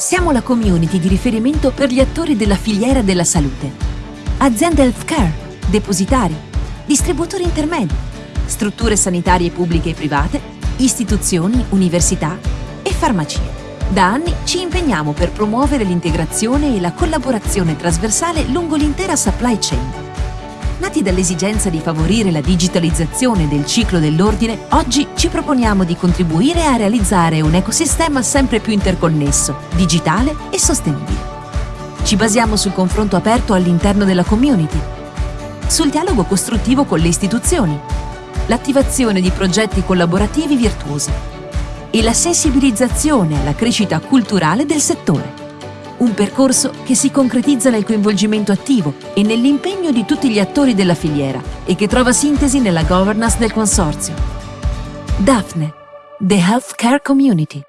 Siamo la community di riferimento per gli attori della filiera della salute. Aziende healthcare, depositari, distributori intermedi, strutture sanitarie pubbliche e private, istituzioni, università e farmacie. Da anni ci impegniamo per promuovere l'integrazione e la collaborazione trasversale lungo l'intera supply chain Nati dall'esigenza di favorire la digitalizzazione del ciclo dell'ordine, oggi ci proponiamo di contribuire a realizzare un ecosistema sempre più interconnesso, digitale e sostenibile. Ci basiamo sul confronto aperto all'interno della community, sul dialogo costruttivo con le istituzioni, l'attivazione di progetti collaborativi virtuosi e la sensibilizzazione alla crescita culturale del settore. Un percorso che si concretizza nel coinvolgimento attivo e nell'impegno di tutti gli attori della filiera e che trova sintesi nella governance del consorzio. Daphne, The Healthcare Community.